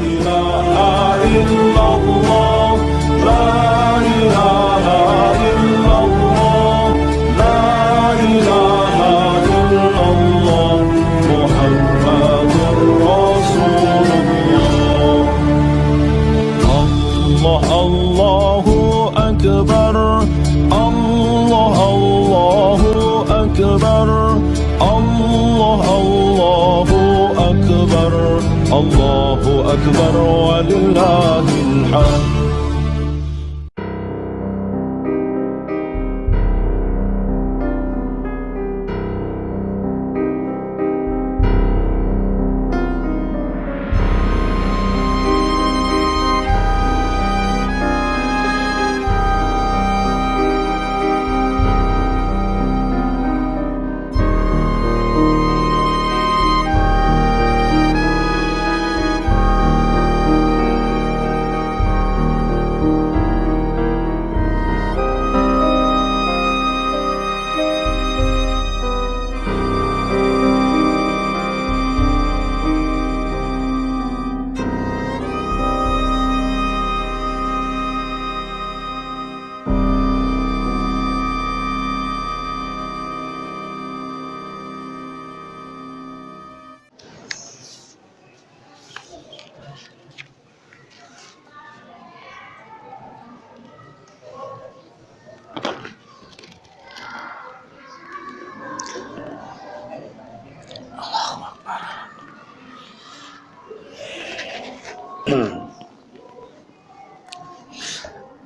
إله إلا الله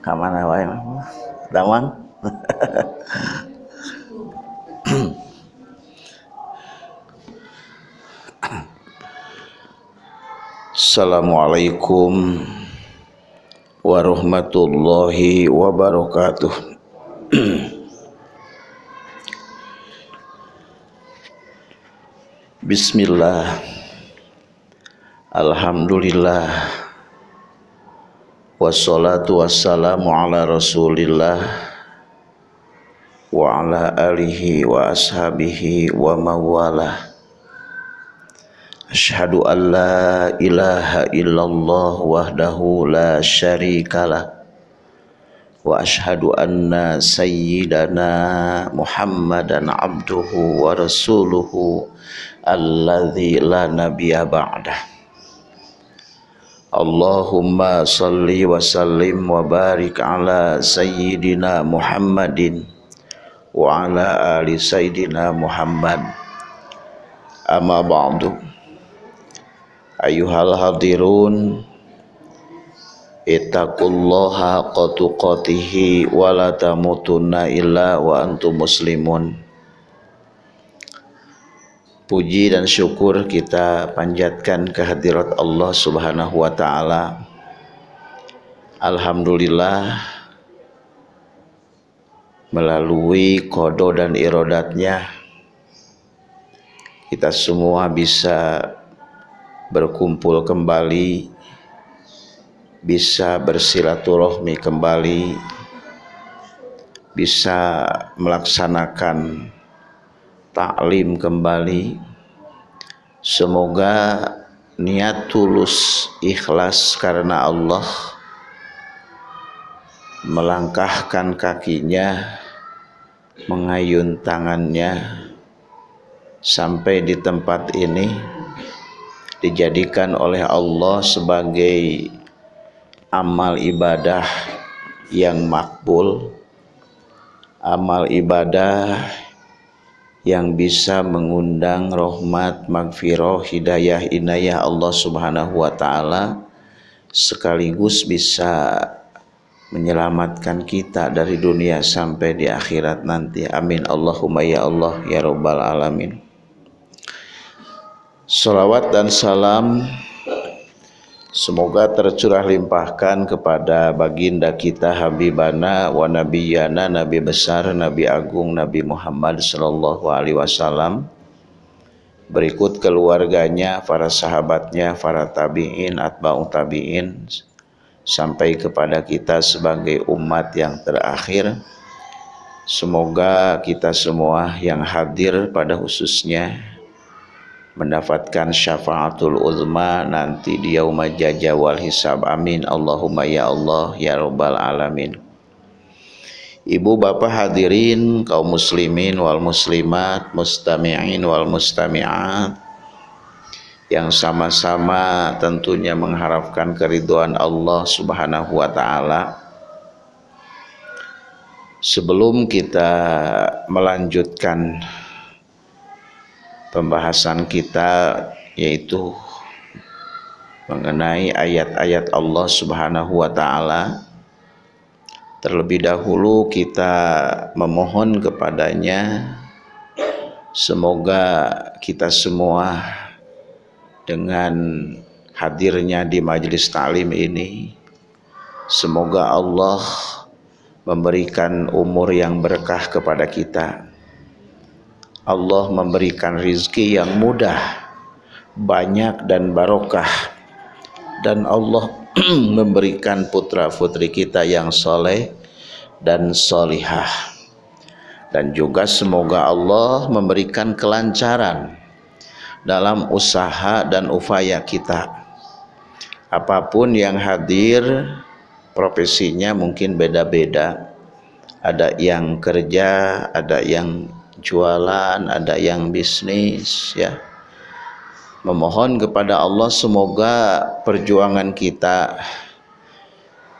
Kamana wae Damang. Assalamualaikum warahmatullahi wabarakatuh. Bismillah. Alhamdulillah Wassalatu wassalamu ala rasulillah Wa ala alihi wa ashabihi wa mawalah Ashhadu an la ilaha illallah wahdahu la syarikalah Wa ashhadu anna sayyidana muhammadan abduhu wa rasuluhu Alladhi la nabiya ba'dah Allahumma salli wa sallim wa barik ala sayyidina Muhammadin wa ala ali sayyidina Muhammad. Amma ba'du. Ayuhal hadirun ittaqullaha haqqa tuqatih wa la tamutunna illa wa antum muslimun Puji dan syukur kita panjatkan kehadirat Allah Subhanahu wa taala. Alhamdulillah melalui kodo dan irodatnya kita semua bisa berkumpul kembali bisa bersilaturahmi kembali bisa melaksanakan taklim kembali. Semoga niat tulus ikhlas karena Allah melangkahkan kakinya mengayun tangannya sampai di tempat ini dijadikan oleh Allah sebagai amal ibadah yang makbul. Amal ibadah yang bisa mengundang rahmat, magfirah, hidayah, inayah Allah Subhanahu wa taala sekaligus bisa menyelamatkan kita dari dunia sampai di akhirat nanti. Amin Allahumma ya Allah ya rabbal alamin. Salawat dan salam Semoga tercurah limpahkan kepada baginda kita Habibana wa Nabiyana Nabi besar Nabi agung Nabi Muhammad sallallahu alaihi wasallam berikut keluarganya, para sahabatnya, para tabi'in, atba'u tabi'in sampai kepada kita sebagai umat yang terakhir. Semoga kita semua yang hadir pada khususnya mendapatkan syafaatul uzma nanti di yaumul jaja wal hisab. Amin. Allahumma ya Allah ya rabbal alamin. Ibu bapak hadirin kaum muslimin wal muslimat mustami'in wal mustami'at yang sama-sama tentunya mengharapkan keriduan Allah Subhanahu wa taala. Sebelum kita melanjutkan pembahasan kita yaitu mengenai ayat-ayat Allah Subhanahu wa taala. Terlebih dahulu kita memohon kepadanya semoga kita semua dengan hadirnya di majelis taklim ini semoga Allah memberikan umur yang berkah kepada kita Allah memberikan rizki yang mudah, banyak dan barokah. Dan Allah memberikan putra putri kita yang soleh dan solihah. Dan juga semoga Allah memberikan kelancaran dalam usaha dan upaya kita. Apa pun yang hadir, profesinya mungkin beda-beda. Ada yang kerja, ada yang jualan, ada yang bisnis ya. Memohon kepada Allah semoga perjuangan kita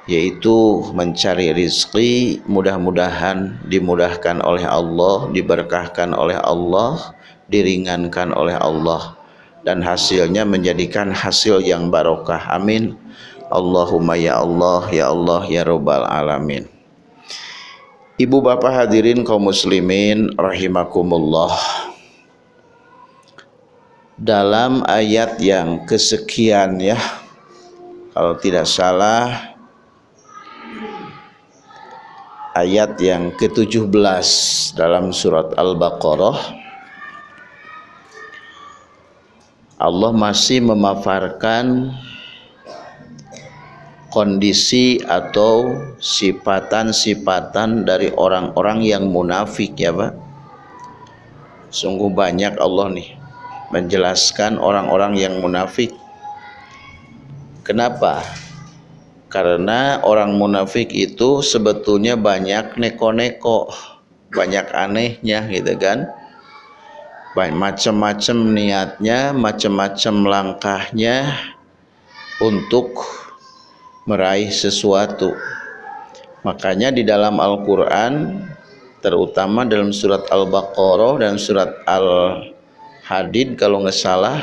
yaitu mencari rizki mudah-mudahan dimudahkan oleh Allah, diberkahkan oleh Allah, diringankan oleh Allah dan hasilnya menjadikan hasil yang barokah. Amin. Allahumma ya Allah, ya Allah, ya Rabbal Alamin. Ibu bapak hadirin kaum muslimin rahimakumullah. Dalam ayat yang kesekian ya Kalau tidak salah Ayat yang ke-17 dalam surat Al-Baqarah Allah masih memaparkan kondisi atau sifatan-sifatan dari orang-orang yang munafik ya Pak. Sungguh banyak Allah nih menjelaskan orang-orang yang munafik. Kenapa? Karena orang munafik itu sebetulnya banyak neko-neko banyak anehnya gitu kan? Macam-macam niatnya macam-macam langkahnya untuk meraih sesuatu. Makanya di dalam Al-Qur'an terutama dalam surat Al-Baqarah dan surat Al-Hadid kalau nggak salah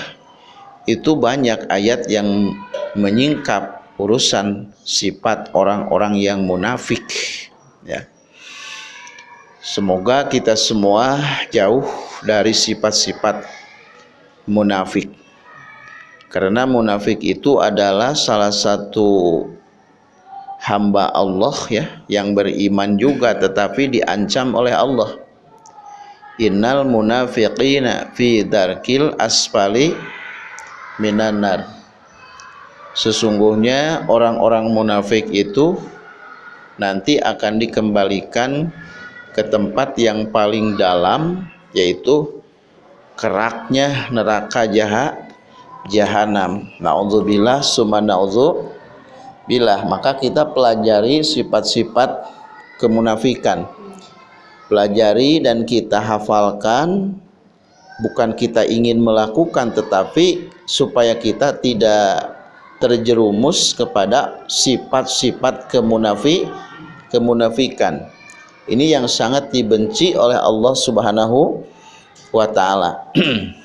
itu banyak ayat yang menyingkap urusan sifat orang-orang yang munafik ya. Semoga kita semua jauh dari sifat-sifat munafik karena munafik itu adalah salah satu hamba Allah ya yang beriman juga tetapi diancam oleh Allah. Innal munafiqina fi darkil asfali minan nar. Sesungguhnya orang-orang munafik itu nanti akan dikembalikan ke tempat yang paling dalam yaitu keraknya neraka jahat jahanam. Nauzubillah summa billah. Maka kita pelajari sifat-sifat kemunafikan. Pelajari dan kita hafalkan bukan kita ingin melakukan tetapi supaya kita tidak terjerumus kepada sifat-sifat kemunafik kemunafikan. Ini yang sangat dibenci oleh Allah Subhanahu wa taala.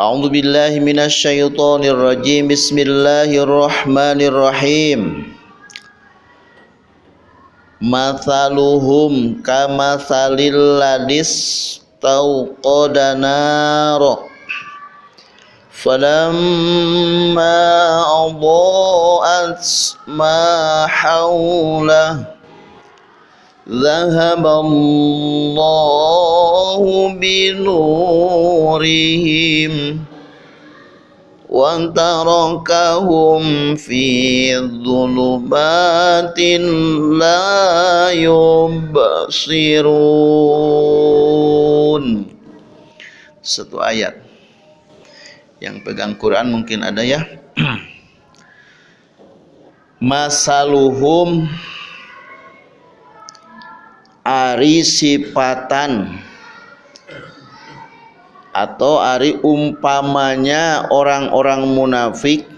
أعوذ بالله من الشيطان الرجيم بسم الله الرحمن الرحيم مثلهم كمثل الذي استوقد نارا فلما أضاءت ما حوله ذهب الله بنورهم وتركهم في ظلمات لا يبصرون satu ayat yang pegang Quran mungkin ada ya masaluhum ari sifatan atau ari umpamanya orang-orang munafik.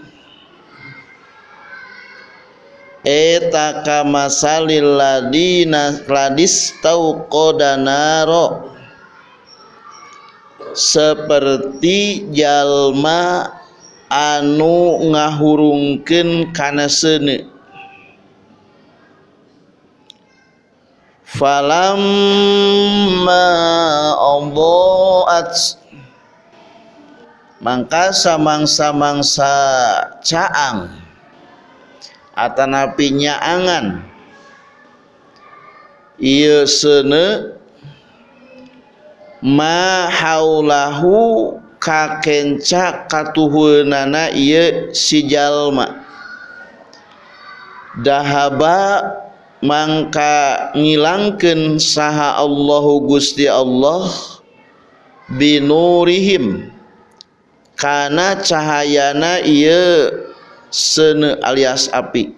Eta kamasalil ladina ladis tauqadanaro seperti jalma anu ngahurungkeun kana seuneu falamma adhaat. Mangka samang-samangsa caang. Atanapi nyaangan ieu seuneu ma haulahu kakenca katuhunana ieu si jalma. Dahaba mangka ngilangkeun saha Allahu Gusti Allah binurihim. Kana cahayana ieu seuneu alias api.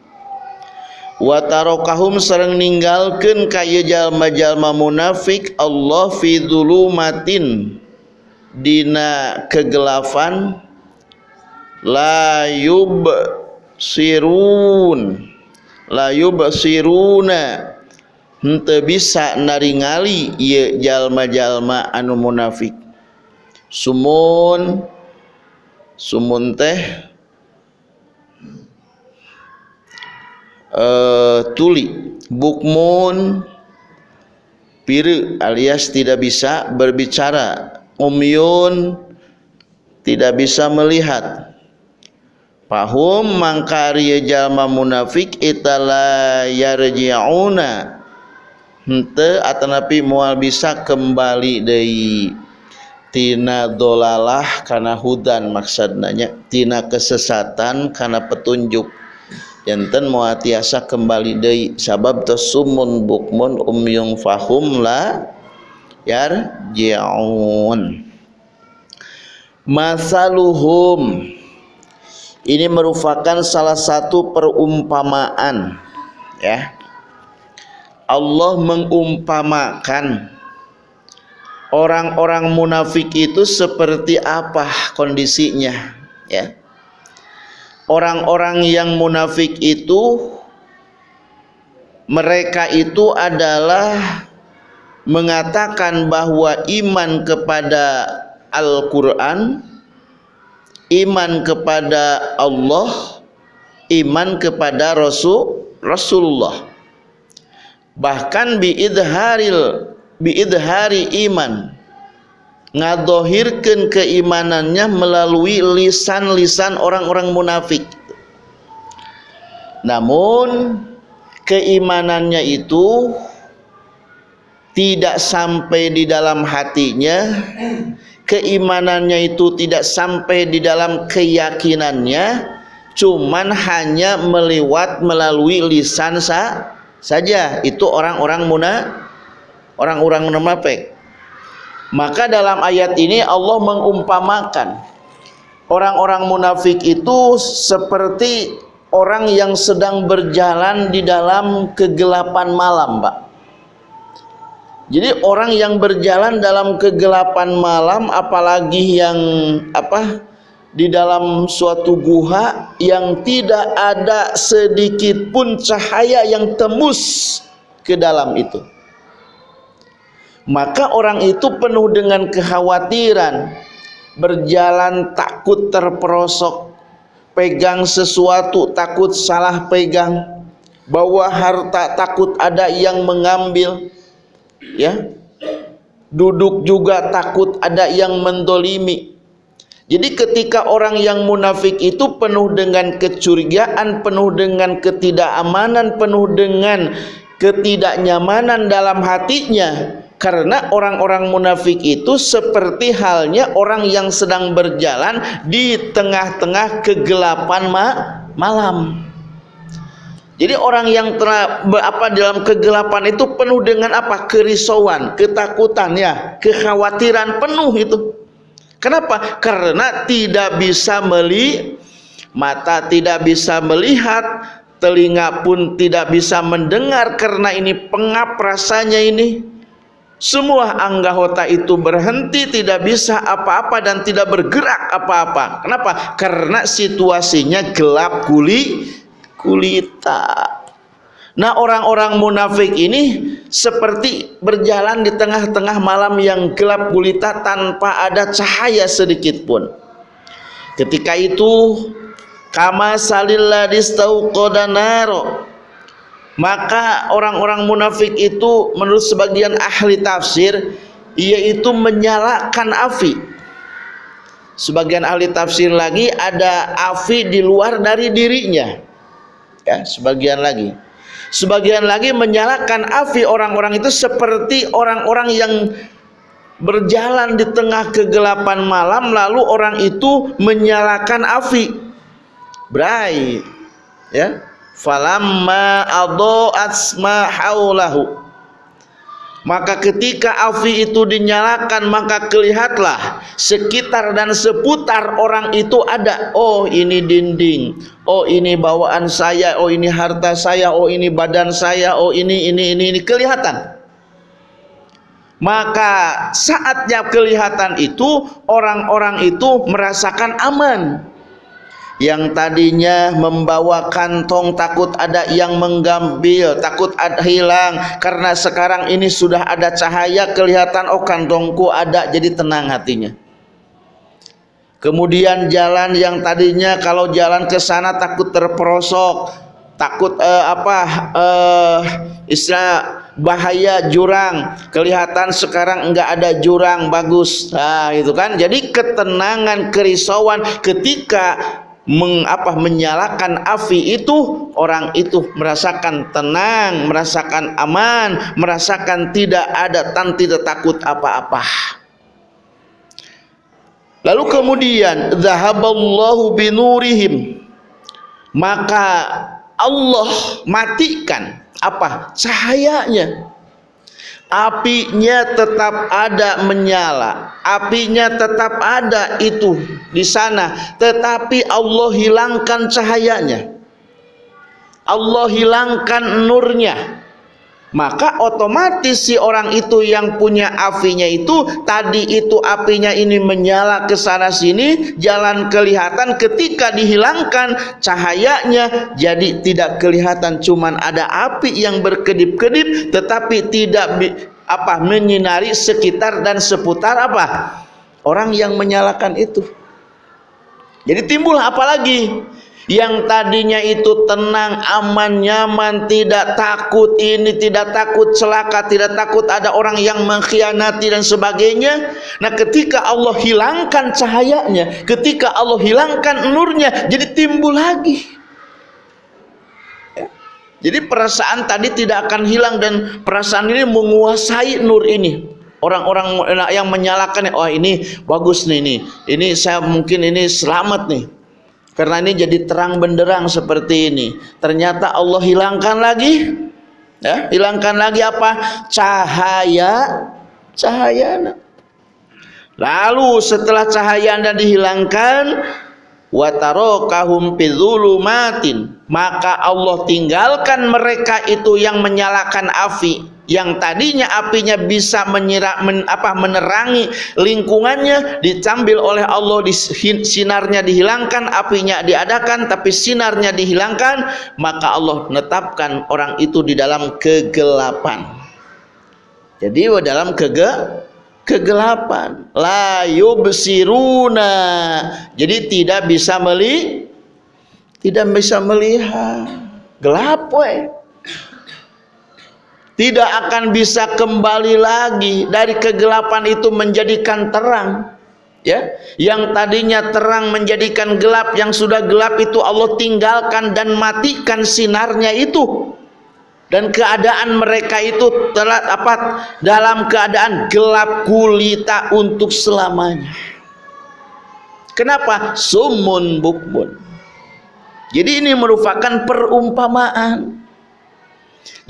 Wa tarakahum sareng ninggalkeun ka jalma-jalma munafik Allah fi dzulumatin dina kegelapan la yub sirun la yubsiruna. Henteu bisa naringali ieu jalma-jalma anu munafik. Sumun sumun teh uh, tuli bukmun piru alias tidak bisa berbicara umyun tidak bisa melihat pahum mangkari jalma munafik itala yarji'una. Hente atanapi mual bisa kembali dari tina dolalah karena hudan maksudnya tina kesesatan karena petunjuk. Enten muatiasa kembali deui. Sabab tasumun bukmun umyung fahum la yarji'un. Masaluhum ini merupakan salah satu perumpamaan ya. Allah mengumpamakan orang-orang munafik itu seperti apa kondisinya ya. Orang-orang yang munafik itu mereka itu adalah mengatakan bahwa iman kepada Al-Qur'an, iman kepada Allah, iman kepada Rasul Rasulullah. Bahkan biidharil biidhari iman ngadohirkan keimanannya melalui lisan-lisan orang-orang munafik namun keimanannya itu tidak sampai di dalam hatinya keimanannya itu tidak sampai di dalam keyakinannya cuman hanya melewat melalui lisan sa saja itu orang-orang muna orang-orang munafik maka dalam ayat ini Allah mengumpamakan orang-orang munafik itu seperti orang yang sedang berjalan di dalam kegelapan malam, Pak. Jadi orang yang berjalan dalam kegelapan malam apalagi yang apa? di dalam suatu guha yang tidak ada sedikit pun cahaya yang tembus ke dalam itu maka orang itu penuh dengan kekhawatiran berjalan takut terperosok pegang sesuatu takut salah pegang bawa harta takut ada yang mengambil ya duduk juga takut ada yang mendolimi jadi ketika orang yang munafik itu penuh dengan kecurigaan penuh dengan ketidakamanan penuh dengan ketidaknyamanan dalam hatinya karena orang-orang munafik itu seperti halnya orang yang sedang berjalan di tengah-tengah kegelapan ma malam. Jadi orang yang telah apa dalam kegelapan itu penuh dengan apa? kerisauan, ketakutan ya, kekhawatiran penuh itu. Kenapa? Karena tidak bisa meli mata tidak bisa melihat, telinga pun tidak bisa mendengar karena ini pengap rasanya ini. Semua anggota itu berhenti tidak bisa apa-apa dan tidak bergerak apa-apa. Kenapa? Karena situasinya gelap kuli kulita. Nah orang-orang munafik ini seperti berjalan di tengah-tengah malam yang gelap gulita tanpa ada cahaya sedikit pun. Ketika itu kama salilladis tauqadanaro maka orang-orang munafik itu menurut sebagian ahli tafsir yaitu menyalakan api. Sebagian ahli tafsir lagi ada api di luar dari dirinya. Ya, sebagian lagi Sebagian lagi menyalakan api orang-orang itu seperti orang-orang yang berjalan di tengah kegelapan malam lalu orang itu menyalakan api. Brai. Ya. Falamma adha'at ma haulahu maka ketika api itu dinyalakan maka kelihatlah sekitar dan seputar orang itu ada. Oh ini dinding. Oh ini bawaan saya. Oh ini harta saya. Oh ini badan saya. Oh ini ini ini, ini. kelihatan. Maka saatnya kelihatan itu orang-orang itu merasakan aman yang tadinya membawa kantong takut ada yang menggambil takut ada hilang. Karena sekarang ini sudah ada cahaya kelihatan oh kantongku ada jadi tenang hatinya. Kemudian jalan yang tadinya kalau jalan ke sana takut terperosok takut eh, apa eh, istilah bahaya jurang. Kelihatan sekarang enggak ada jurang bagus. Nah itu kan? Jadi ketenangan kerisauan ketika mengapa menyalakan api itu? Orang itu merasakan tenang, merasakan aman, merasakan tidak ada dan tidak takut apa-apa. Lalu kemudian zahaballahu binurihim. Maka Allah matikan apa? Cahayanya apinya tetap ada menyala. Apinya tetap ada itu di sana. Tetapi Allah hilangkan cahayanya. Allah hilangkan nurnya maka otomatis si orang itu yang punya apinya itu tadi itu apinya ini menyala ke sana sini jalan kelihatan ketika dihilangkan cahayanya jadi tidak kelihatan. Cuman ada api yang berkedip-kedip tetapi tidak apa menyinari sekitar dan seputar apa? Orang yang menyalakan itu. Jadi timbul apa lagi yang tadinya itu tenang, aman, nyaman, tidak takut ini, tidak takut celaka, tidak takut ada orang yang mengkhianati dan sebagainya. Nah, ketika Allah hilangkan cahayanya, ketika Allah hilangkan nurnya, jadi timbul lagi. Jadi perasaan tadi tidak akan hilang dan perasaan ini menguasai nur ini. Orang-orang yang menyalakan, oh ini bagus nih ini, ini saya mungkin ini selamat nih karena ini jadi terang benderang seperti ini. Ternyata Allah hilangkan lagi. Ya, hilangkan lagi apa? Cahaya cahaya. Lalu setelah cahaya Anda dihilangkan, watarokahum maka Allah tinggalkan mereka itu yang menyalakan api yang tadinya apinya bisa menyirak men, apa menerangi lingkungannya dicambil oleh Allah di, sinarnya dihilangkan apinya diadakan tapi sinarnya dihilangkan maka Allah menetapkan orang itu di dalam kegelapan. Jadi dalam kege kegelapan. La yubsiruna. Jadi tidak bisa meli tidak bisa melihat. Gelap we tidak akan bisa kembali lagi dari kegelapan itu menjadikan terang ya. Yang tadinya terang menjadikan gelap yang sudah gelap itu Allah tinggalkan dan matikan sinarnya itu. Dan keadaan mereka itu telah apa dalam keadaan gelap gulita untuk selamanya. Kenapa? Sumun bukmun. Jadi ini merupakan perumpamaan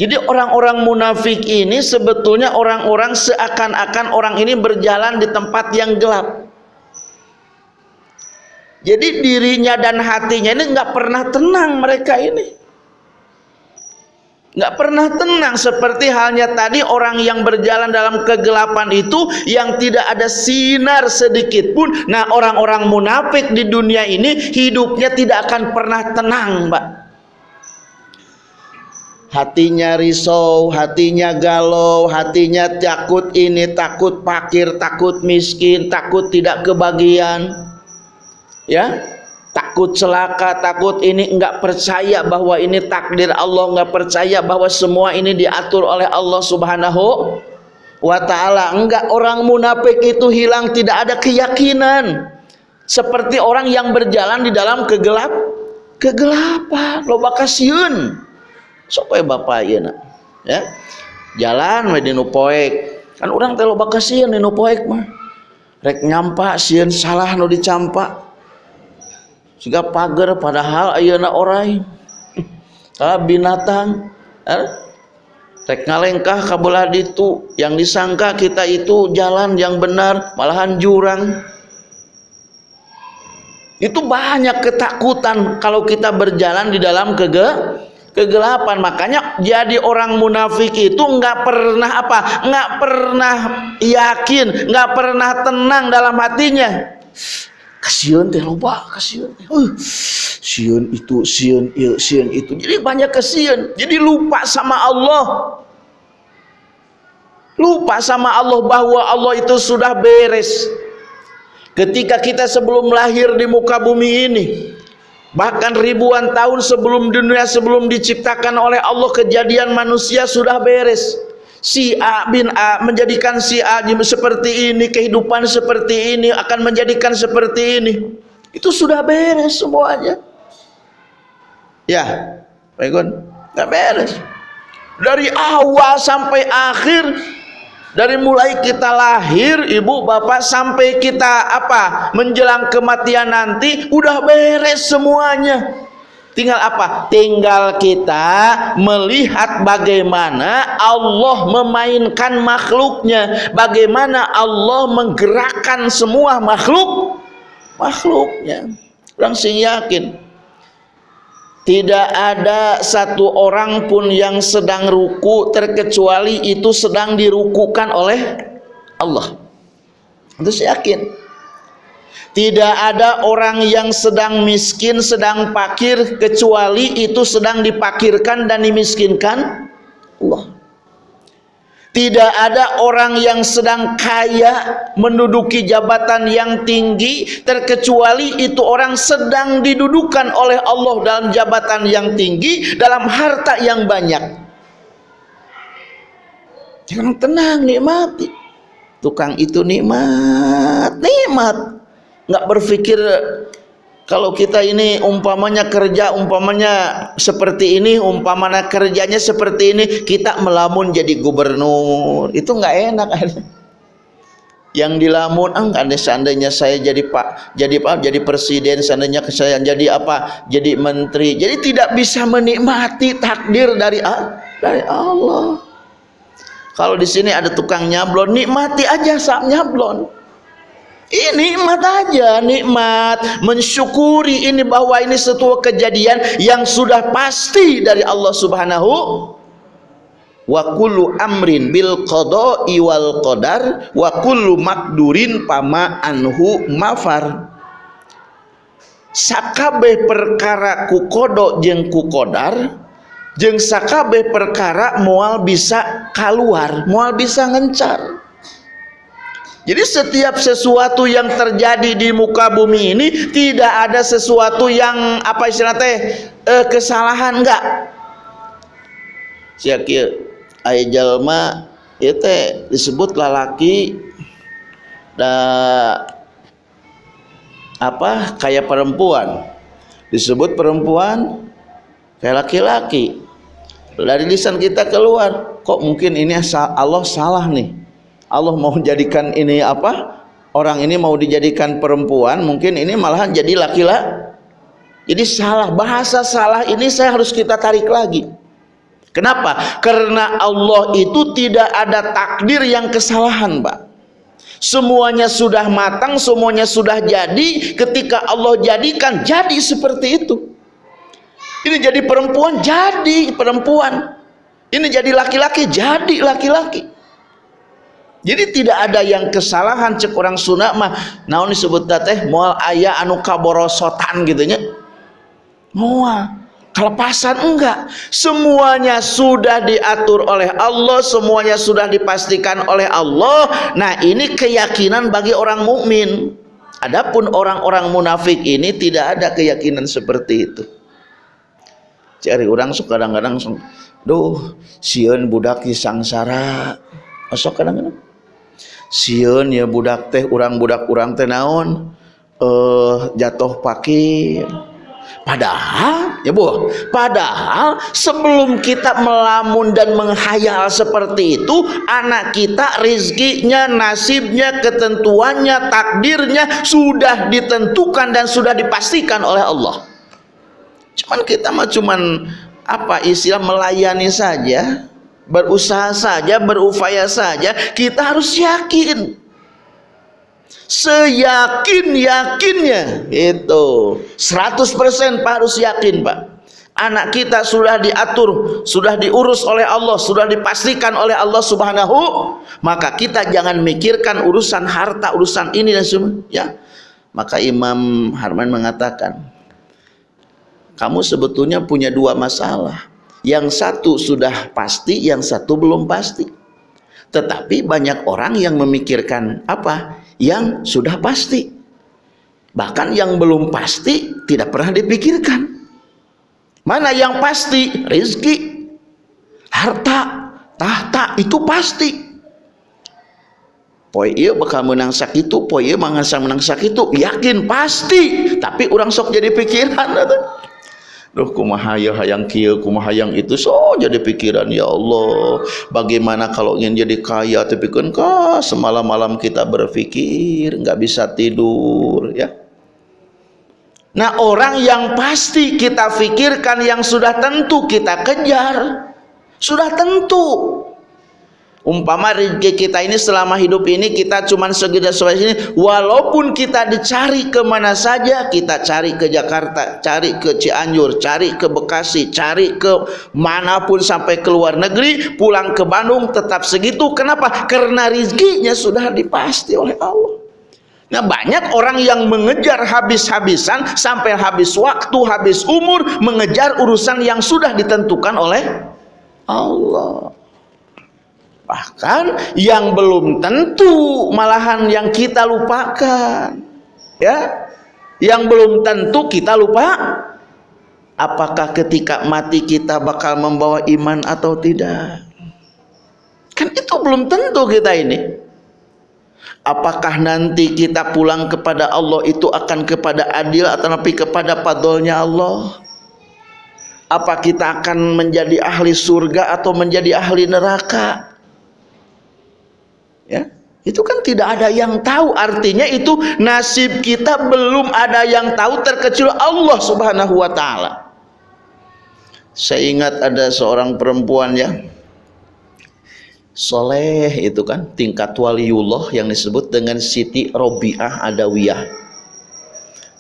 jadi orang-orang munafik ini sebetulnya orang-orang seakan-akan orang ini berjalan di tempat yang gelap. jadi dirinya dan hatinya ini nggak pernah tenang mereka ini. Nggak pernah tenang seperti halnya tadi orang yang berjalan dalam kegelapan itu yang tidak ada sinar sedikit pun. Nah orang-orang munafik di dunia ini hidupnya tidak akan pernah tenang mbak hatinya risau, hatinya galau, hatinya takut ini, takut pakir, takut miskin, takut tidak kebagian. Ya, takut celaka, takut ini enggak percaya bahwa ini takdir Allah, enggak percaya bahwa semua ini diatur oleh Allah Subhanahu wa taala. Enggak orang munafik itu hilang tidak ada keyakinan. Seperti orang yang berjalan di dalam kegelap kegelapan, loba kasieun. Supaya bapak ya nak. Ya. Jalan we di poek. Kan orang teh loba kasieun di poek mah. Rek nyampa sieun salah nu dicampa jika pagar padahal ayeuna orai ah binatang eh? rek ngalengkah kabelah ditu yang disangka kita itu jalan yang benar malahan jurang itu banyak ketakutan kalau kita berjalan di dalam kege kegelapan. Makanya jadi orang munafik itu nggak pernah apa? Nggak pernah yakin nggak pernah tenang dalam hatinya. Kasihan teh loba kasihan uh, siun itu siun il siun itu. Jadi banyak kasihan. Jadi lupa sama Allah. Lupa sama Allah bahwa Allah itu sudah beres. Ketika kita sebelum lahir di muka bumi ini bahkan ribuan tahun sebelum dunia sebelum diciptakan oleh Allah kejadian manusia sudah beres. Si A bin A menjadikan si A seperti ini kehidupan seperti ini akan menjadikan seperti ini. Itu sudah beres semuanya. Ya baikun nggak beres. Dari awal sampai akhir dari mulai kita lahir ibu bapak sampai kita apa menjelang kematian nanti udah beres semuanya Tinggal apa? Tinggal kita melihat bagaimana Allah memainkan makhluknya, bagaimana Allah menggerakkan semua makhluk makhluknya. Orang sing yakin tidak ada satu orang pun yang sedang ruku terkecuali itu sedang dirukukan oleh Allah. Itu saya yakin. Tidak ada orang yang sedang miskin, sedang pakir kecuali itu sedang dipakirkan dan dimiskinkan Allah. Tidak ada orang yang sedang kaya menduduki jabatan yang tinggi terkecuali itu orang sedang didudukan oleh Allah dalam jabatan yang tinggi dalam harta yang banyak. Jangan tenang nikmati. Tukang itu nikmat, nikmat nggak berpikir kalau kita ini umpamanya kerja umpamanya seperti ini umpamanya kerjanya seperti ini kita melamun jadi gubernur. Itu nggak enak. Yang dilamun enggak ah, seandainya saya jadi pak jadi pak jadi presiden seandainya saya jadi apa jadi menteri. Jadi tidak bisa menikmati takdir dari dari Allah. Kalau di sini ada tukang nyablon nikmati aja saat nyablon ini nikmat aja, nikmat. Mensyukuri ini bahwa ini sebuah kejadian yang sudah pasti dari Allah Subhanahu wa kullu amrin bil qada'i wal qadar wa kullu makdurin pama anhu mafar. Sakabeh perkara ku kodok jeung ku kodar jeung sakabeh perkara moal bisa keluar moal bisa ngencar jadi setiap sesuatu yang terjadi di muka bumi ini tidak ada sesuatu yang apa istilah teh eh, kesalahan enggak. Sia kieu aya jalma ieu disebut lalaki da apa kayak perempuan. Disebut perempuan kayak laki-laki. Dari lisan kita keluar, kok mungkin ini Allah salah nih Allah mau jadikan ini apa? Orang ini mau dijadikan perempuan mungkin ini malahan jadi laki-laki jadi salah bahasa salah ini saya harus kita tarik lagi. Kenapa? Karena Allah itu tidak ada takdir yang kesalahan Pak. Semuanya sudah matang semuanya sudah jadi ketika Allah jadikan jadi seperti itu. Ini jadi perempuan jadi perempuan. Ini jadi laki-laki jadi laki-laki jadi tidak ada yang kesalahan cek orang Sunda mah. Naon disebut teh? Moal ayah anu kaborosotan gitu nya. Moal. Kelepasan enggak. Semuanya sudah diatur oleh Allah semuanya sudah dipastikan oleh Allah. Nah ini keyakinan bagi orang mukmin. Adapun orang-orang munafik ini tidak ada keyakinan seperti itu. Cari orang suka kadang-kadang duh sieun budak sangsara. Masuk kadang-kadang Siun ya budak teh urang budak urang teh naon? Uh, jatuh pakir. Padahal ya bu padahal sebelum kita melamun dan menghayal seperti itu anak kita rizkinya nasibnya ketentuannya takdirnya sudah ditentukan dan sudah dipastikan oleh Allah. Cuman kita mah cuman apa istilah melayani saja berusaha saja, berupaya saja, kita harus yakin. Seyakin-yakinnya itu 100% Pak harus yakin Pak. Anak kita sudah diatur, sudah diurus oleh Allah, sudah dipastikan oleh Allah Subhanahu, maka kita jangan mikirkan urusan harta, urusan ini dan semua, ya. Maka Imam Harman mengatakan, kamu sebetulnya punya dua masalah yang satu sudah pasti, yang satu belum pasti. Tetapi banyak orang yang memikirkan apa? Yang sudah pasti. Bahkan yang belum pasti tidak pernah dipikirkan. Mana yang pasti? Rizki, harta, tahta itu pasti. Poy iya bakal menang sakitu, poy iya mangasa menang sakitu, yakin pasti. Tapi orang sok jadi pikiran. Duh kumaha ya hayang kieu kumaha hayang itu so jadi pikiran ya Allah. Bagaimana kalau ingin jadi kaya tapi kan kah semalam-malam kita berpikir nggak bisa tidur ya. Nah orang yang pasti kita pikirkan yang sudah tentu kita kejar sudah tentu umpama rezeki kita ini selama hidup ini kita cuma segede sesuai sini walaupun kita dicari ke mana saja kita cari ke Jakarta cari ke Cianjur cari ke Bekasi cari ke mana pun sampai ke luar negeri pulang ke Bandung tetap segitu. Kenapa? Karena rezekinya sudah dipasti oleh Allah. Nah banyak orang yang mengejar habis-habisan sampai habis waktu, habis umur mengejar urusan yang sudah ditentukan oleh Allah bahkan yang belum tentu malahan yang kita lupakan. Ya yang belum tentu kita lupa. Apakah ketika mati kita bakal membawa iman atau tidak? Kan itu belum tentu kita ini. Apakah nanti kita pulang kepada Allah itu akan kepada adil atau tapi kepada padolnya Allah? Apa kita akan menjadi ahli surga atau menjadi ahli neraka ya itu kan tidak ada yang tahu. Artinya itu nasib kita belum ada yang tahu terkecuali Allah subhanahu wa ta'ala. Saya ingat ada seorang perempuan ya soleh itu kan tingkat waliullah yang disebut dengan Siti Robiah Adawiyah.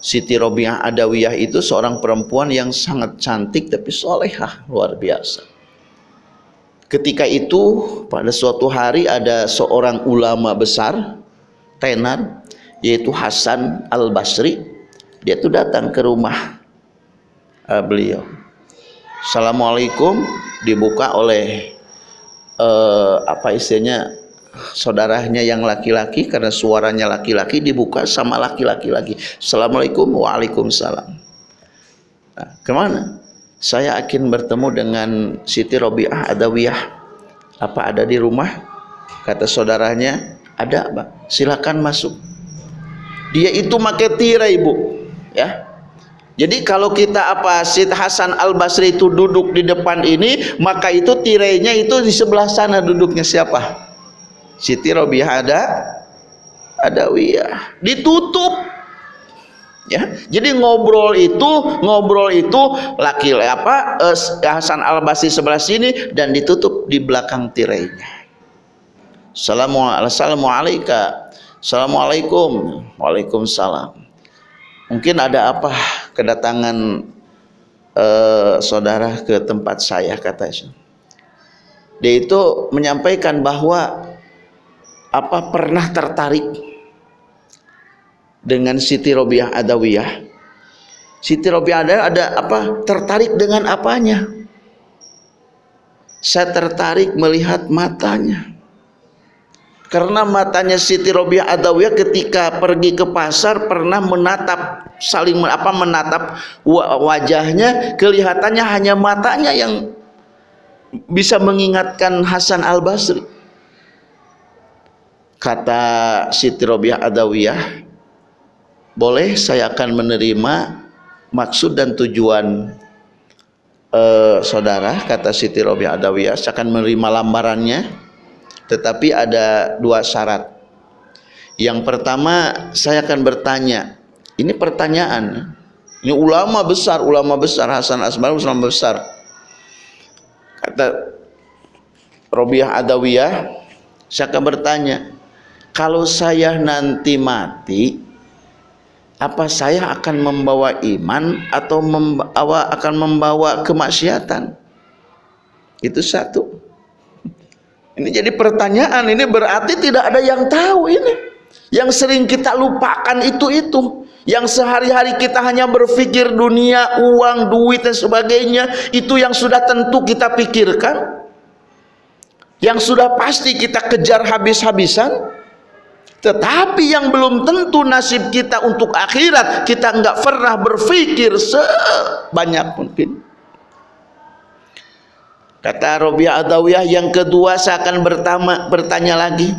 Siti Robiah Adawiyah itu seorang perempuan yang sangat cantik tapi solehah luar biasa Ketika itu pada suatu hari ada seorang ulama besar tenar yaitu Hasan Al Basri dia itu datang ke rumah uh, beliau. Assalamualaikum dibuka oleh uh, apa istilahnya saudaranya yang laki-laki karena suaranya laki-laki dibuka sama laki-laki lagi. Assalamualaikum waalaikumsalam. Nah, ke mana? Saya akan bertemu dengan Siti Robiah Adawiyah. Apa ada di rumah? Kata saudaranya ada Pak. Silakan masuk. Dia itu make tirai ibu. Ya. Jadi kalau kita apa Sid Hasan Al Basri itu duduk di depan ini maka itu tirainya itu di sebelah sana duduknya siapa? Siti Robiah ada Adawiyah. Ditutup ya. Jadi ngobrol itu ngobrol itu laki apa eh, Hasan Al Basri sebelah sini dan ditutup di belakang tirainya. Assalamualaikum Assalamualaikum. Waalaikumsalam. Mungkin ada apa kedatangan uh, saudara ke tempat saya kata Dia itu menyampaikan bahwa apa pernah tertarik dengan Siti Robiah Adawiyah. Siti Robiah Adawiyah ada apa? Tertarik dengan apanya? Saya tertarik melihat matanya. Karena matanya Siti Robiah Adawiyah ketika pergi ke pasar pernah menatap saling apa menatap wajahnya kelihatannya hanya matanya yang bisa mengingatkan Hasan Al Basri kata Siti Robiah Adawiyah boleh saya akan menerima maksud dan tujuan uh, saudara kata Siti Robiah Adawiyah. Saya akan menerima lambarannya tetapi ada dua syarat. Yang pertama saya akan bertanya. Ini pertanyaan. Ini ulama besar ulama besar Hasan Asmar ulama besar. Kata Robiah Adawiyah saya akan bertanya kalau saya nanti mati apa saya akan membawa iman atau membawa akan membawa kemaksiatan itu satu ini jadi pertanyaan, ini berarti tidak ada yang tahu ini. Yang sering kita lupakan itu-itu. Yang sehari-hari kita hanya berpikir dunia, uang, duit dan sebagainya. Itu yang sudah tentu kita pikirkan. Yang sudah pasti kita kejar habis-habisan. Tetapi yang belum tentu nasib kita untuk akhirat. Kita enggak pernah berpikir sebanyak mungkin. Kata Robiah Adawiyah yang kedua saya akan bertama, bertanya lagi.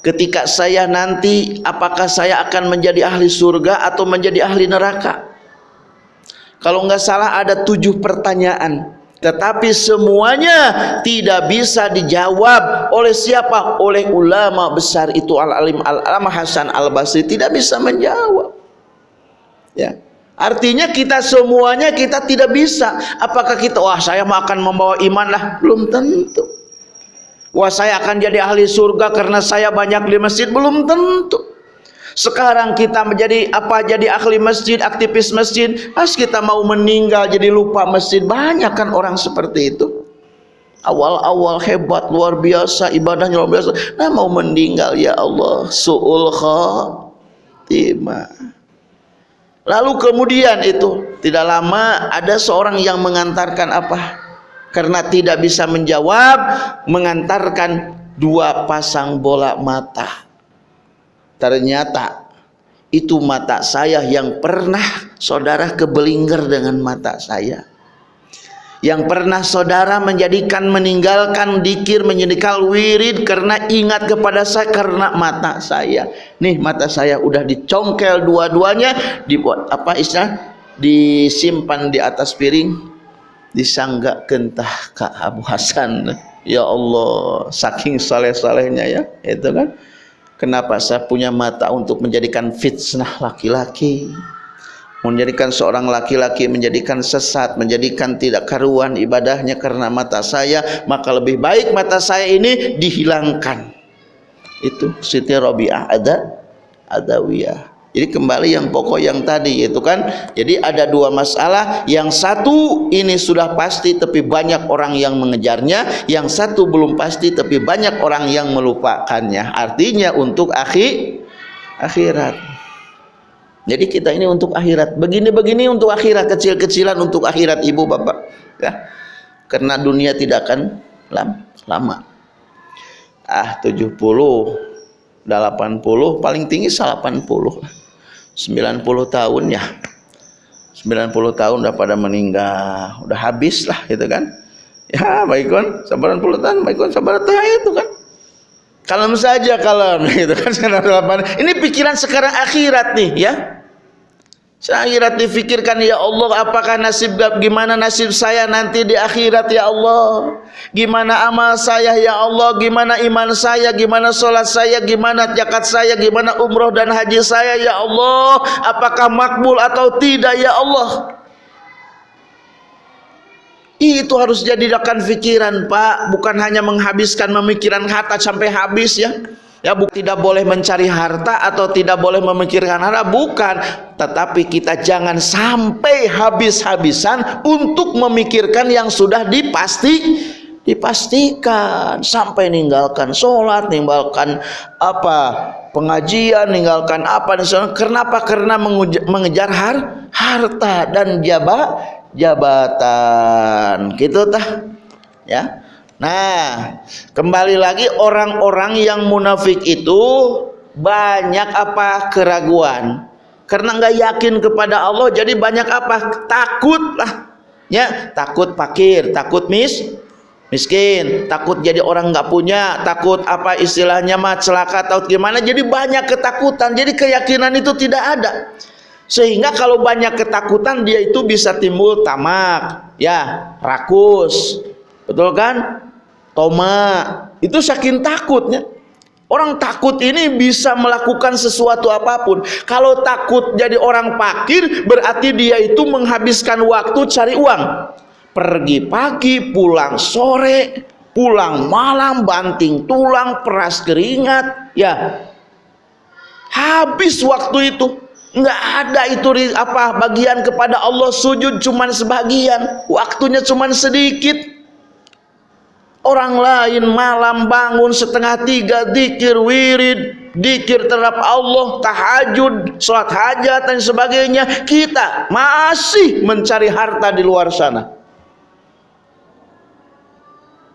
Ketika saya nanti apakah saya akan menjadi ahli surga atau menjadi ahli neraka? Kalau enggak salah ada tujuh pertanyaan. Tetapi semuanya tidak bisa dijawab oleh siapa? Oleh ulama besar itu Al-Alim Al-Alama Hasan Al-Basri tidak bisa menjawab. Ya. Artinya kita semuanya kita tidak bisa. Apakah kita wah saya akan membawa iman lah? Belum tentu. Wah saya akan jadi ahli surga karena saya banyak di masjid? Belum tentu. Sekarang kita menjadi apa? Jadi ahli masjid, aktivis masjid. Pas kita mau meninggal jadi lupa masjid. Banyak kan orang seperti itu. Awal-awal hebat luar biasa ibadahnya luar biasa. Nah mau meninggal ya Allah suul khatimah. Lalu kemudian itu tidak lama ada seorang yang mengantarkan apa? Karena tidak bisa menjawab, mengantarkan dua pasang bola mata. Ternyata itu mata saya yang pernah saudara kebelinger dengan mata saya. Yang pernah saudara menjadikan meninggalkan dikir menjadikan wirid karena ingat kepada saya karena mata saya. Nih mata saya udah dicongkel dua-duanya dibuat apa istilah? Disimpan di atas piring disanggak kentah Kak Abu Hasan. Ya Allah saking saleh-salehnya ya itu kan kenapa saya punya mata untuk menjadikan fitnah laki-laki? Menjadikan seorang laki-laki menjadikan sesat menjadikan tidak karuan ibadahnya karena mata saya maka lebih baik mata saya ini dihilangkan. Itu Siti Robiah ada adawiyah jadi kembali yang pokok yang tadi itu kan jadi ada dua masalah yang satu ini sudah pasti tapi banyak orang yang mengejarnya yang satu belum pasti tapi banyak orang yang melupakannya artinya untuk akhir akhirat jadi kita ini untuk akhirat. Begini-begini untuk akhirat, kecil-kecilan untuk akhirat ibu bapak. Ya. Karena dunia tidak akan lama. Ah 70, 80, paling tinggi 80. 90 tahun ya. 90 tahun udah pada meninggal, udah habis lah gitu kan. Ya, baik kan, sabaran puluh tahun, baik kan, sabaran itu kan. Kalem saja kalem gitu kan. Ini pikiran sekarang akhirat nih ya. Akhirat difikirkan ya Allah apakah nasib gimana nasib saya nanti di akhirat ya Allah? Gimana amal saya ya Allah? Gimana iman saya? Gimana sholat saya? Gimana zakat saya? Gimana umroh dan haji saya ya Allah? Apakah makbul atau tidak ya Allah? Itu harus jadikan pikiran Pak. Bukan hanya menghabiskan memikiran harta sampai habis ya Ya, bu, tidak boleh mencari harta atau tidak boleh memikirkan harta, bukan. Tetapi kita jangan sampai habis-habisan untuk memikirkan yang sudah dipasti dipastikan sampai ninggalkan sholat, ninggalkan apa pengajian, ninggalkan apa kenapa? Karena mengejar har harta dan jaba jabatan. Gitu tah. Ya. Nah, kembali lagi orang-orang yang munafik itu banyak apa keraguan. Karena nggak yakin kepada Allah, jadi banyak apa takut lah. Ya, takut fakir, takut mis, miskin, takut jadi orang nggak punya, takut apa istilahnya mah celaka, atau gimana. Jadi banyak ketakutan. Jadi keyakinan itu tidak ada. Sehingga kalau banyak ketakutan dia itu bisa timbul tamak, ya, rakus. Betul kan? Toma. Itu saking takutnya. Orang takut ini bisa melakukan sesuatu apa pun. Kalau takut jadi orang pakir berarti dia itu menghabiskan waktu cari uang. Pergi pagi pulang sore pulang malam banting tulang peras keringat ya. Habis waktu itu. Nggak ada itu apa bagian kepada Allah sujud cuman sebagian. Waktunya cuman sedikit Orang lain malam bangun setengah tiga dikir wirid, dikir terhadap Allah, tahajud, sholat hajat dan sebagainya. Kita masih mencari harta di luar sana.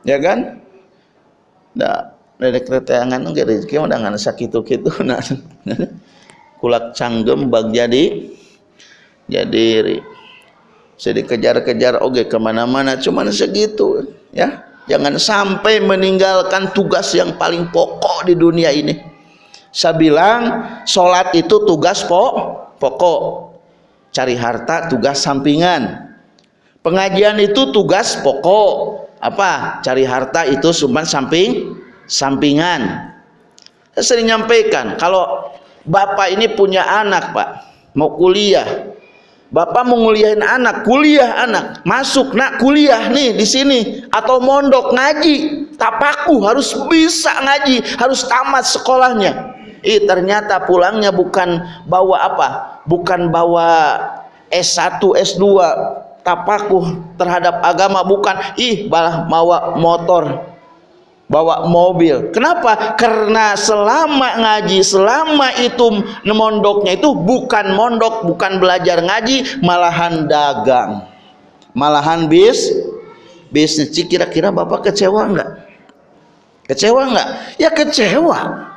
Ya kan? Nah, dari keteangan enggak rezeki udah nggak sakit gitu nah kulak canggem bag jadi jadi saya dikejar-kejar oke ke mana-mana cuman segitu ya Jangan sampai meninggalkan tugas yang paling pokok di dunia ini. Saya bilang sholat itu tugas pokok. Cari harta tugas sampingan. Pengajian itu tugas pokok. Apa? Cari harta itu cuma samping sampingan. Saya sering nyampaikan kalau bapak ini punya anak pak mau kuliah Bapak mau anak, kuliah anak, masuk nak kuliah nih di sini atau mondok ngaji, tapaku harus bisa ngaji, harus tamat sekolahnya. Ih ternyata pulangnya bukan bawa apa? Bukan bawa S1, S2, tapaku terhadap agama bukan. Ih malah bawa motor bawa mobil. Kenapa? Karena selama ngaji, selama itu mondoknya itu bukan mondok, bukan belajar ngaji, malahan dagang. Malahan bis bisnis. Kira-kira Bapak kecewa enggak? Kecewa enggak? Ya kecewa.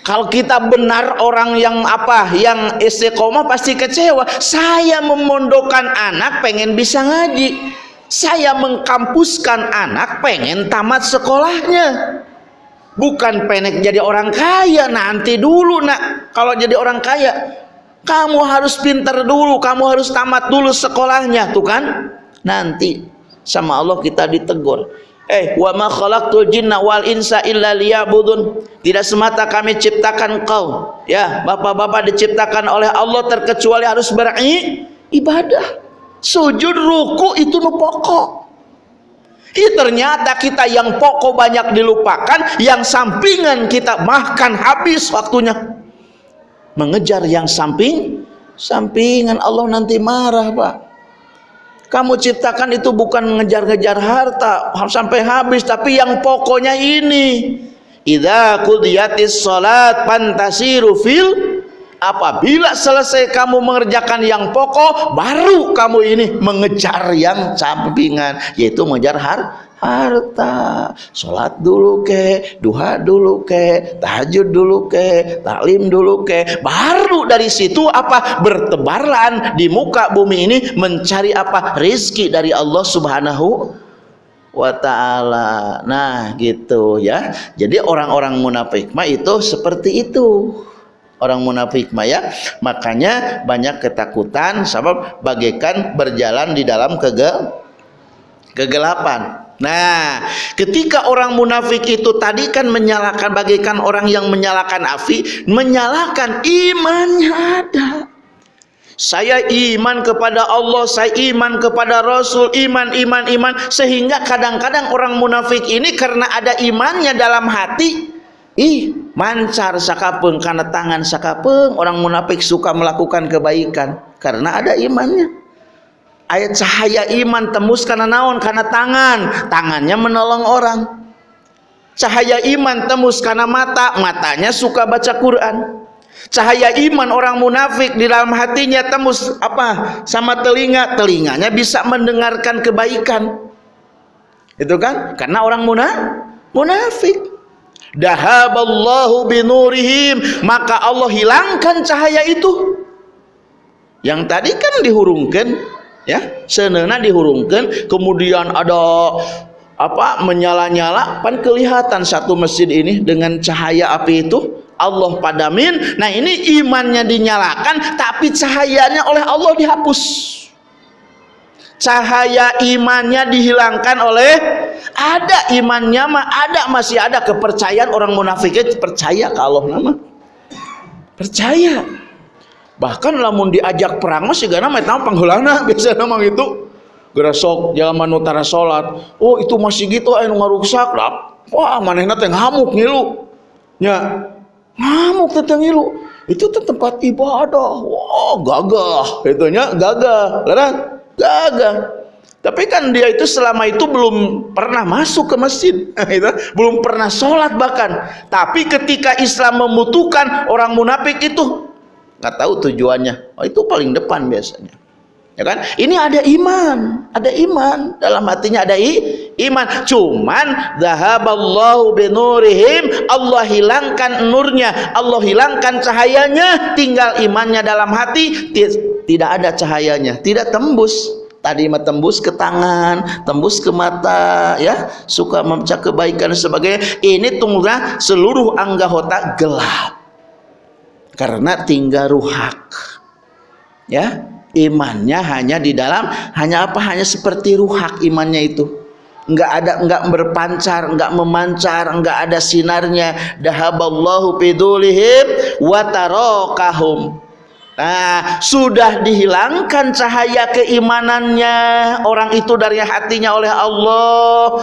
Kalau kita benar orang yang apa, yang istiqomah pasti kecewa. Saya memondokkan anak pengen bisa ngaji saya mengkampuskan anak pengen tamat sekolahnya. Bukan pengen jadi orang kaya nanti dulu nak. Kalau jadi orang kaya kamu harus pintar dulu kamu harus tamat dulu sekolahnya tuh kan? Nanti sama Allah kita ditegur. Eh wa ma khalaqtul jinna wal insa illa liya'budun. Tidak semata kami ciptakan kau. Ya bapak-bapak diciptakan oleh Allah terkecuali harus beribadah sujud ruku itu nu pokok. Ih, ternyata kita yang pokok banyak dilupakan yang sampingan kita makan habis waktunya. Mengejar yang samping sampingan Allah nanti marah pak. Kamu ciptakan itu bukan mengejar-ngejar harta sampai habis tapi yang pokoknya ini. Idza qudiyatis salat pantasiru fil apabila selesai kamu mengerjakan yang pokok baru kamu ini mengejar yang sampingan yaitu mengejar har harta. Sholat dulu ke duha dulu ke tahajud dulu ke taklim dulu ke. Baru dari situ apa? Bertebaran di muka bumi ini mencari apa? Rizki dari Allah subhanahu wa ta'ala. Nah gitu ya. Jadi orang-orang munafik mah itu seperti itu orang munafik maya makanya banyak ketakutan sebab bagaikan berjalan di dalam kege kegelapan Nah, ketika orang munafik itu tadi kan menyalakan bagaikan orang yang menyalakan api, menyalakan imannya ada. Saya iman kepada Allah, saya iman kepada Rasul, iman, iman, iman. Sehingga kadang-kadang orang munafik ini karena ada imannya dalam hati, ih mancar sakapeng karena tangan sakapeng orang munafik suka melakukan kebaikan karena ada imannya. Ayat cahaya iman tembus karena naon? Karena tangan. Tangannya menolong orang. Cahaya iman tembus karena mata. Matanya suka baca Quran. Cahaya iman orang munafik di dalam hatinya tembus apa? Sama telinga. Telinganya bisa mendengarkan kebaikan. Itu kan? Karena orang munafik dahaballahu binurihim. Maka Allah hilangkan cahaya itu. Yang tadi kan dihurungkan ya. Senena dihurungkan. Kemudian ada apa menyala-nyala pan kelihatan satu masjid ini dengan cahaya api itu. Allah padamin. Nah ini imannya dinyalakan tapi cahayanya oleh Allah dihapus cahaya imannya dihilangkan oleh ada imannya mah ada masih ada. Kepercayaan orang munafiknya percaya ke Allah nama percaya. Bahkan lamun diajak perang masih gana metang panggulana biasa nama itu gerasok jalan utara sholat oh itu masih gitu ayo ngarusak wah manehna teh ngamuk ngilu. Nya ngamuk teh ngilu. Itu tempat ibadah. Wah gagah. Itunya gagah. Larang gagah tapi kan dia itu selama itu belum pernah masuk ke masjid. Belum pernah sholat bahkan. Tapi ketika Islam membutuhkan orang munafik itu nggak tahu tujuannya. Oh, itu paling depan biasanya ya kan? Ini ada iman ada iman. Dalam hatinya ada i, iman. Cuman zahaballahu binurihim Allah hilangkan nurnya Allah hilangkan cahayanya tinggal imannya dalam hati tidak ada cahayanya tidak tembus. Tadi tembus ke tangan tembus ke mata ya. Suka membaca kebaikan sebagai ini tunggu seluruh anggota gelap. Karena tinggal ruhak ya imannya hanya di dalam hanya apa? Hanya seperti ruhak imannya itu. Enggak ada enggak berpancar enggak memancar enggak ada sinarnya. Dahaballahu bidulihim wa tarakahum. Nah, sudah dihilangkan cahaya keimanannya orang itu dari hatinya oleh Allah.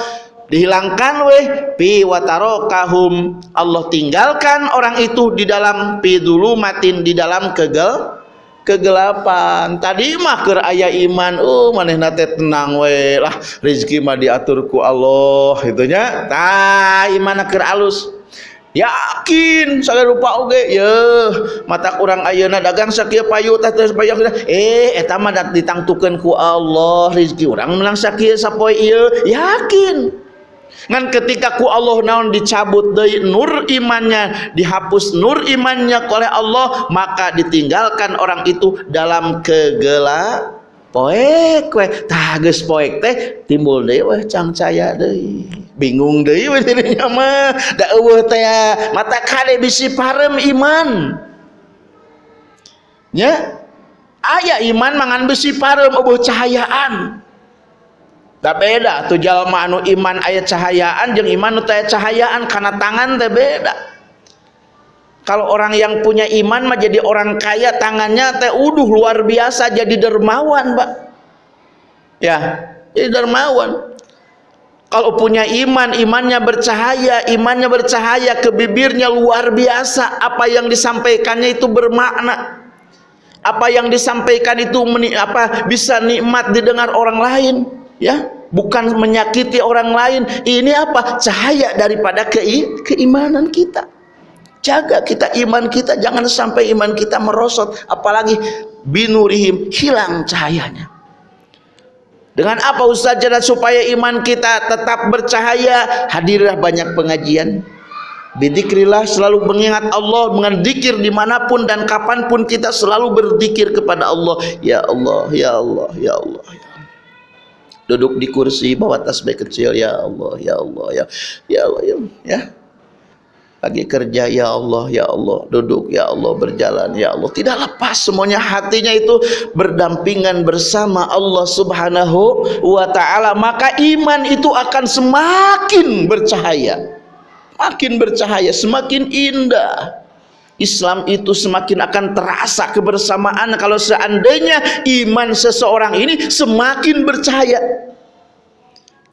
Dihilangkan weh pi watarokahum Allah tinggalkan orang itu di dalam pi dulu matin di dalam kegel kegelapan. Tadi mah keur aya iman uh manehna teh tenang we. Lah rezeki mah diatur ku Allah itunya tah iman keur alus. Yakin saya lupa oge. Ya mata kurang ayeuna dagang sakieu payu teh terus payu eh eta mah ditangtukeun ku Allah. Rezeki urang menang sakieu sapoe ieu. Yakin ngan ketika ku Allah naon dicabut dari nur imannya dihapus nur imannya oleh Allah maka ditinggalkan orang itu dalam kegelap poek we tah poek teh timbul deui weh cang caya deui. Bingung deui we dirinya mah. Da eueuh teh mata kade bisi parem iman. Nya? Aya iman mangan besi parem eueuh cahayaan tak beda tuh jalma anu iman ayat cahayaan jeung iman nu teh cahayaan karena tangan teh beda. Kalau orang yang punya iman mah jadi orang kaya tangannya teh uduh luar biasa jadi dermawan pak. Ya jadi dermawan. Kalau punya iman imannya bercahaya imannya bercahaya ke bibirnya luar biasa apa yang disampaikannya itu bermakna. Apa yang disampaikan itu apa bisa nikmat didengar orang lain ya bukan menyakiti orang lain. Ini apa? Cahaya daripada ke keimanan kita. Jaga kita iman kita. Jangan sampai iman kita merosot. Apalagi binurihim hilang cahayanya. Dengan apa Ustaz supaya iman kita tetap bercahaya. Hadirlah banyak pengajian. Bidikrillah selalu mengingat Allah dengan dikir di mana pun dan kapan pun kita selalu berzikir kepada Allah. Ya Allah ya Allah ya Allah ya duduk di kursi bawa tasbih kecil ya Allah ya Allah ya ya Allah ya, ya. lagi kerja ya Allah ya Allah. Duduk ya Allah berjalan ya Allah. Tidak lepas semuanya hatinya itu berdampingan bersama Allah Subhanahu wa taala. Maka iman itu akan semakin bercahaya. Makin bercahaya semakin indah Islam itu semakin akan terasa kebersamaan kalau seandainya iman seseorang ini semakin bercahaya.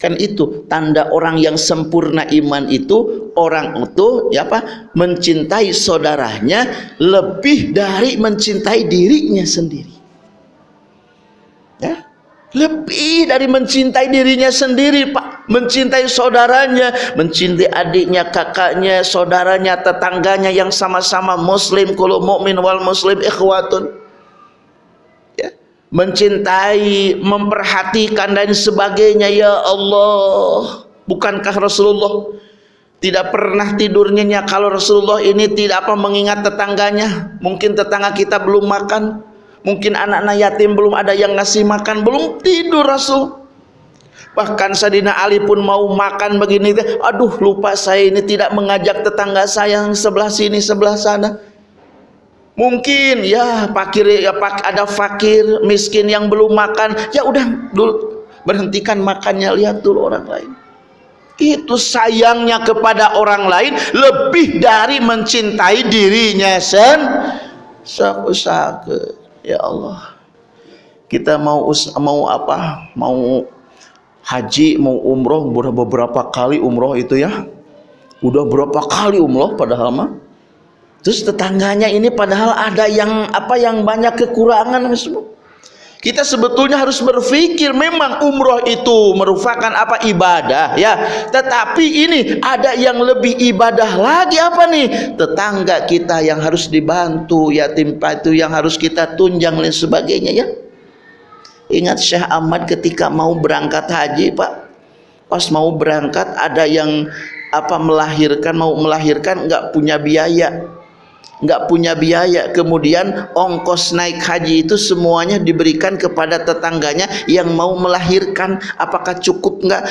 Kan itu tanda orang yang sempurna iman itu orang itu ya apa mencintai saudaranya lebih dari mencintai dirinya sendiri lebih dari mencintai dirinya sendiri Pak. Mencintai saudaranya mencintai adiknya kakaknya saudaranya tetangganya yang sama-sama muslim kalau mukmin wal muslim ikhwatun. Mencintai, memperhatikan dan sebagainya ya Allah. Bukankah Rasulullah tidak pernah tidurnya kalau Rasulullah ini tidak apa mengingat tetangganya? Mungkin tetangga kita belum makan, mungkin anak-anak yatim belum ada yang ngasih makan, belum tidur Rasul. Bahkan Sadina Ali pun mau makan begini, aduh lupa saya ini tidak mengajak tetangga saya yang sebelah sini sebelah sana Mungkin ya fakir ya pak ada fakir miskin yang belum makan, ya udah dulu berhentikan makannya lihat dulu orang lain. Itu sayangnya kepada orang lain lebih dari mencintai dirinya sen. Saku-saku. Ya Allah. Kita mau mau apa? Mau haji, mau umroh beberapa kali umroh itu ya. Udah berapa kali umroh padahal mah Terus tetangganya ini padahal ada yang apa yang banyak kekurangan semua. Kita sebetulnya harus berpikir memang umroh itu merupakan apa ibadah ya. Tetapi ini ada yang lebih ibadah lagi apa nih? Tetangga kita yang harus dibantu, yatim piatu yang harus kita tunjang dan sebagainya ya. Ingat Syekh Ahmad ketika mau berangkat haji, Pak. Pas mau berangkat ada yang apa melahirkan mau melahirkan nggak punya biaya nggak punya biaya. Kemudian ongkos naik haji itu semuanya diberikan kepada tetangganya yang mau melahirkan. Apakah cukup nggak?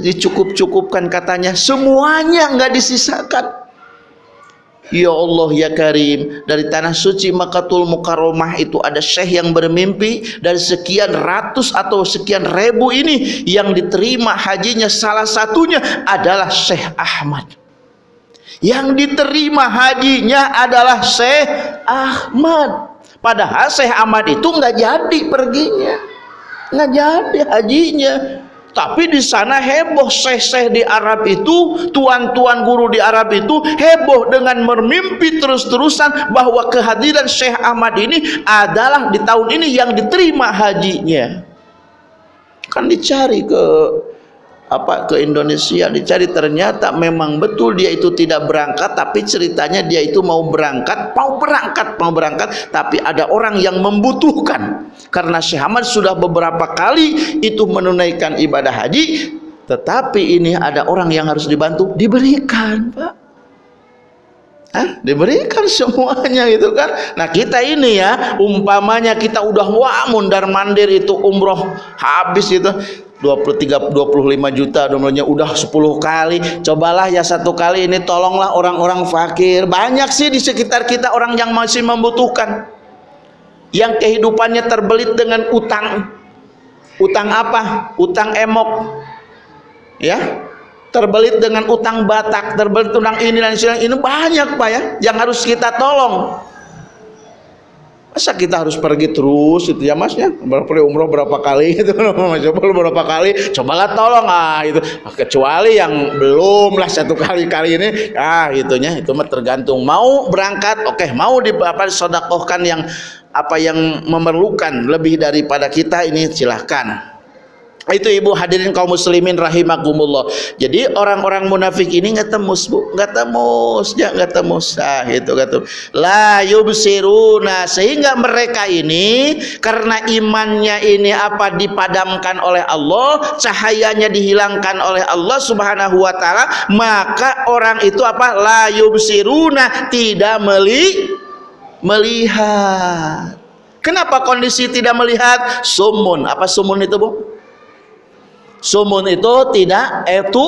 Dicukup-cukupkan katanya. Semuanya nggak disisakan. Ya Allah ya Karim. Dari tanah suci Makatul Mukarramah itu ada syekh yang bermimpi dari sekian ratus atau sekian ribu ini yang diterima hajinya salah satunya adalah Syekh Ahmad yang diterima hajinya adalah Syekh Ahmad. Padahal Syekh Ahmad itu nggak jadi perginya. Nggak jadi hajinya. Tapi di sana heboh syekh-syekh di Arab itu, tuan-tuan guru di Arab itu heboh dengan bermimpi terus-terusan bahwa kehadiran Syekh Ahmad ini adalah di tahun ini yang diterima hajinya. Kan dicari ke apa ke Indonesia? Dicari. Ternyata memang betul dia itu tidak berangkat tapi ceritanya dia itu mau berangkat mau berangkat mau berangkat tapi ada orang yang membutuhkan. Karena Syekh Ahmad sudah beberapa kali itu menunaikan ibadah haji tetapi ini ada orang yang harus dibantu diberikan Pak. Hah? diberikan semuanya itu kan? Nah kita ini ya umpamanya kita udah wah mundar mandir itu umroh habis itu 20 30 25 juta nomornya udah 10 kali. Cobalah ya satu kali ini. Tolonglah orang-orang fakir. Banyak sih di sekitar kita orang yang masih membutuhkan. Yang kehidupannya terbelit dengan utang. Utang apa? Utang emok. Ya? Terbelit dengan utang batak. Terbelit utang ini dan ini banyak pak ya yang harus kita tolong masa kita harus pergi terus itu ya mas ya pergi umroh berapa kali? Itu coba berapa kali? Cobalah tolong ah itu kecuali yang belum lah satu kali kali ini. Ah itunya itu mah tergantung. Mau berangkat oke. Okay. mau di apa sodakohkan yang apa yang memerlukan lebih daripada kita ini silahkan itu ibu hadirin kaum muslimin rahimakumullah. Jadi orang-orang munafik ini nggak tembus bu. Nggak tembus ya nggak tembus. Ah itu kata la yubsiruna. Sehingga mereka ini karena imannya ini apa dipadamkan oleh Allah cahayanya dihilangkan oleh Allah subhanahu wa ta'ala maka orang itu apa? La yubsiruna. Tidak meli melihat. Kenapa kondisi tidak melihat? Sumun. Apa sumun itu bu Sumun itu tidak itu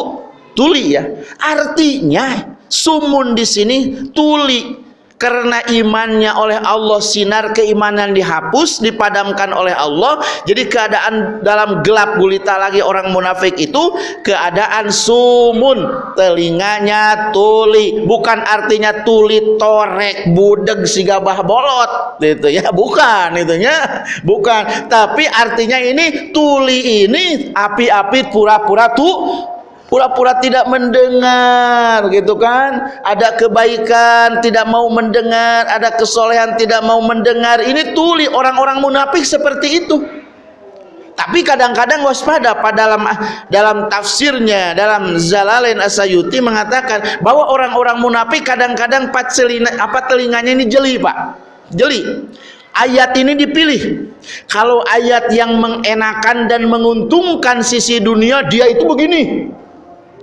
tuli ya. Artinya sumun di sini tuli. Karena imannya oleh Allah sinar keimanan dihapus dipadamkan oleh Allah jadi keadaan dalam gelap gulita lagi orang munafik itu keadaan sumun telinganya tuli bukan artinya tuli torek budeg si gabah bolot gitu ya bukan itunya bukan tapi artinya ini tuli ini api-api pura-pura tuh pura-pura tidak mendengar gitu kan? Ada kebaikan tidak mau mendengar ada kesolehan tidak mau mendengar. Ini tuli orang-orang munafik seperti itu. Tapi kadang-kadang waspada pada dalam dalam tafsirnya dalam Zalalain Asayuti mengatakan bahwa orang-orang munafik kadang-kadang apa telinganya ini jeli Pak. Jeli. Ayat ini dipilih. Kalau ayat yang mengenakan dan menguntungkan sisi dunia dia itu begini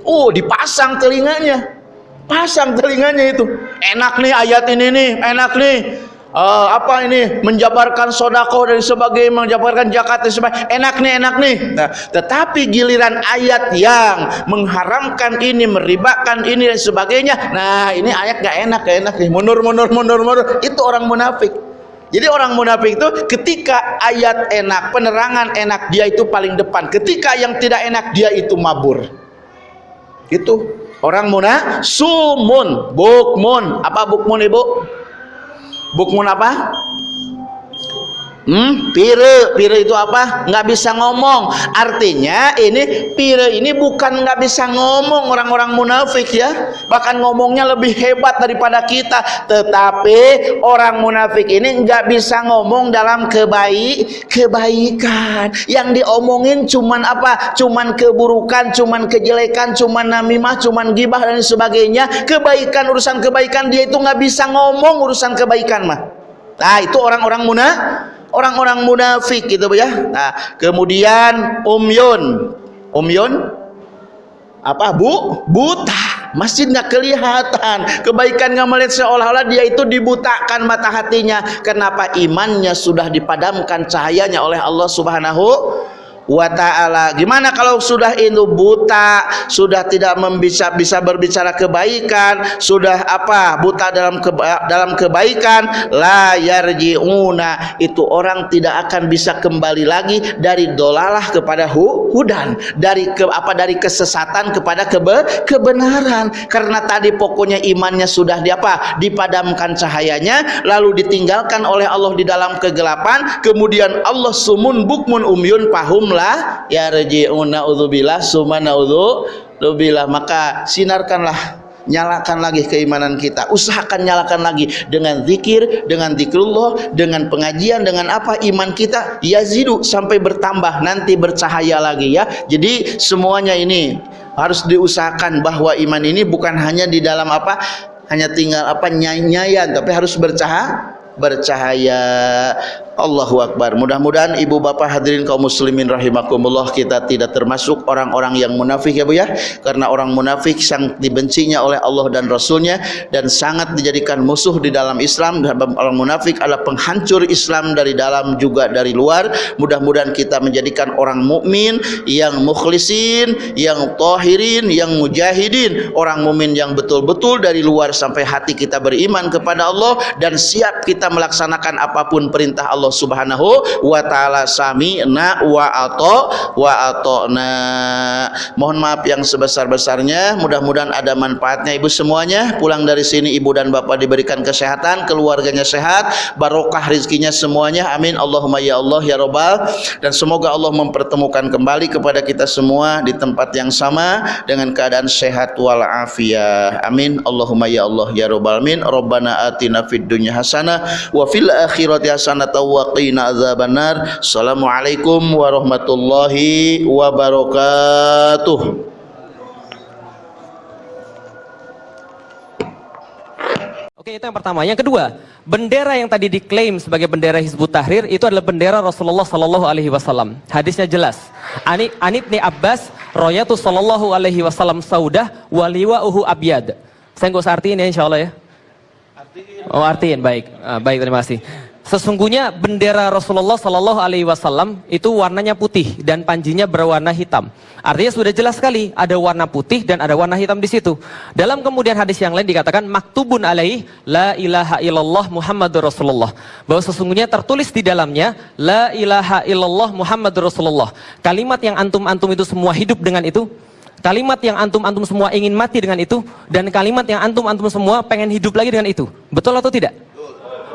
Oh, dipasang telinganya. Pasang telinganya itu. Enak nih ayat ini nih, enak nih. Uh, apa ini? Menjabarkan sodako dan sebagainya menjabarkan jakat dan sebagainya. Enak nih enak nih. Nah, tetapi giliran ayat yang mengharamkan ini meribakan ini dan sebagainya nah ini ayat gak enak gak enak nih. Mundur mundur mundur mundur. Itu orang munafik. Jadi orang munafik itu ketika ayat enak penerangan enak dia itu paling depan. Ketika yang tidak enak dia itu mabur itu orang muna sumun. Bukmun. Apa bukmun ibu? Bukmun apa Hmm, pire, pire itu apa? Nggak bisa ngomong. Artinya ini pire ini bukan nggak bisa ngomong orang-orang munafik ya. Bahkan ngomongnya lebih hebat daripada kita. Tetapi orang munafik ini nggak bisa ngomong dalam kebaik kebaikan. Yang diomongin cuman apa? Cuman keburukan, cuman kejelekan, cuman namimah, cuman gibah dan sebagainya. Kebaikan urusan kebaikan dia itu nggak bisa ngomong urusan kebaikan mah. Nah, itu orang-orang munafik orang-orang munafik gitu ya. Nah kemudian umyun umyun apa bu? Buta. Masih nggak kelihatan. Kebaikan nggak melihat seolah-olah dia itu dibutakan mata hatinya. Kenapa imannya sudah dipadamkan cahayanya oleh Allah subhanahu wa taala. Gimana kalau sudah itu buta, sudah tidak bisa bisa berbicara kebaikan, sudah apa? buta dalam keba dalam kebaikan, la yarjiuna. Itu orang tidak akan bisa kembali lagi dari dolalah kepada hu hudan, dari ke apa dari kesesatan kepada kebe kebenaran. Karena tadi pokoknya imannya sudah di apa? dipadamkan cahayanya lalu ditinggalkan oleh Allah di dalam kegelapan, kemudian Allah sumun bukmun umyun pahum la yarji'una udzubillah summa naudzubillah. Maka sinarkanlah nyalakan lagi keimanan kita. Usahakan nyalakan lagi dengan zikir dengan zikrullah dengan pengajian dengan apa iman kita yazidu sampai bertambah nanti bercahaya lagi ya. Jadi semuanya ini harus diusahakan bahwa iman ini bukan hanya di dalam apa hanya tinggal apa nyanyian tapi harus bercahaya bercahaya. Allahu Akbar. Mudah-mudahan ibu bapak hadirin kaum muslimin rahimakumullah kita tidak termasuk orang-orang yang munafik ya bu ya. Karena orang munafik sangat dibencinya oleh Allah dan Rasulnya dan sangat dijadikan musuh di dalam Islam. Dan orang munafik adalah penghancur Islam dari dalam juga dari luar. Mudah-mudahan kita menjadikan orang mukmin yang mukhlisin yang tahirin yang mujahidin. Orang mukmin yang betul-betul dari luar sampai hati kita beriman kepada Allah dan siap kita melaksanakan apa pun perintah Allah Subhanahu wa taala sami'na wa ato wa atona. Mohon maaf yang sebesar-besarnya, mudah-mudahan ada manfaatnya Ibu semuanya. Pulang dari sini Ibu dan Bapak diberikan kesehatan, keluarganya sehat, barokah rezekinya semuanya. Amin. Allahumma ya Allah ya Rabbal. Dan semoga Allah mempertemukan kembali kepada kita semua di tempat yang sama dengan keadaan sehat walafiat. Amin. Allahumma ya Allah ya Rabbal amin. Rabbana atina fid dunya hasanah wa fil akhirati hasanah wa qina azabannar. Assalamualaikum warahmatullahi wabarakatuh. Oke, itu yang pertama. Yang kedua, bendera yang tadi diklaim sebagai bendera Hizbut Tahrir itu adalah bendera Rasulullah Sallallahu Alaihi Wasallam. Hadisnya jelas. Ani Anib ni Abbas, Royatu Sallallahu Alaihi Wasallam Saudah, waliwa uhu abyad. Saya nggak usah artiin ya, insya Allah ya. Oh artiin, baik. Ah, baik, terima kasih. Sesungguhnya bendera Rasulullah Shallallahu Alaihi Wasallam itu warnanya putih dan panjinya berwarna hitam. Artinya sudah jelas sekali ada warna putih dan ada warna hitam di situ. Dalam kemudian hadis yang lain dikatakan maktubun alaih la ilaha illallah Muhammadur Rasulullah. Bahwa sesungguhnya tertulis di dalamnya la ilaha illallah Muhammadur Rasulullah. Kalimat yang antum-antum itu semua hidup dengan itu Kalimat yang antum-antum semua ingin mati dengan itu dan kalimat yang antum-antum semua pengen hidup lagi dengan itu. Betul atau tidak?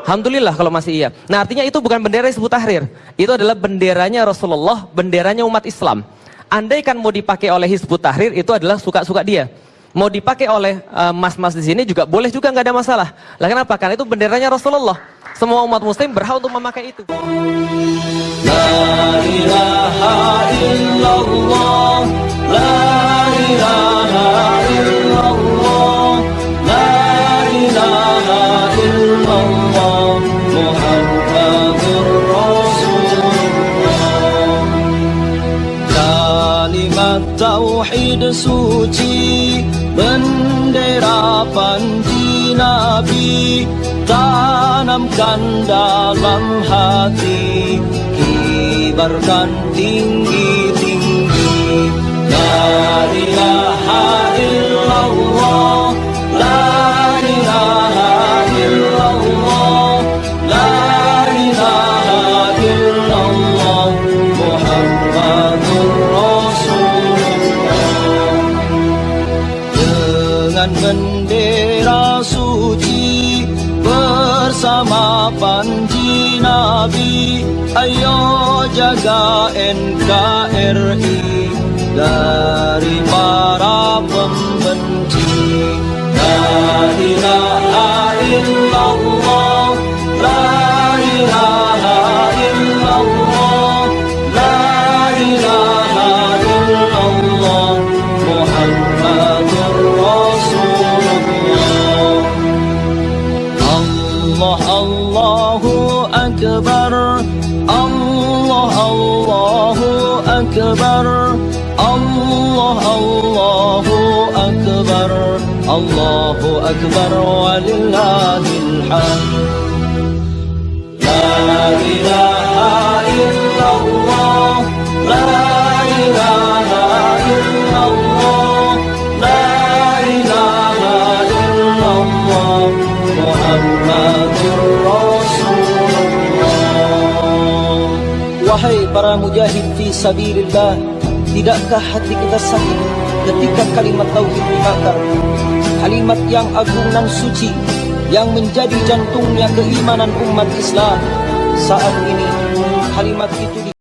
Alhamdulillah kalau masih iya. Nah artinya itu bukan bendera Hizbut Tahrir. Itu adalah benderanya Rasulullah, benderanya umat Islam. Andai kan mau dipakai oleh Hizbut Tahrir itu adalah suka-suka dia. Mau dipakai oleh uh, mas-mas di sini juga boleh juga nggak ada masalah. Lah kenapa? Karena itu benderanya Rasulullah. Semua umat muslim berhak untuk memakai itu. La ilaha illallah La ilaha illallah La ilaha illallah Muhammadur suci Bendera panji Nabi Tanamkan dalam hati Kibarkan tinggi-tinggi La ilaha illallah NKRI dari para Allahu Akbar walillahil hamd La ilaha illallah La ilaha illallah La ilaha illallah Muhammadur Rasulullah Wahai para mujahid fi sabilillah Tidakkah hati kita sakit ketika kalimat tauhid dibakar Kalimat yang agung dan suci Yang menjadi jantungnya keimanan umat Islam Saat ini kalimat itu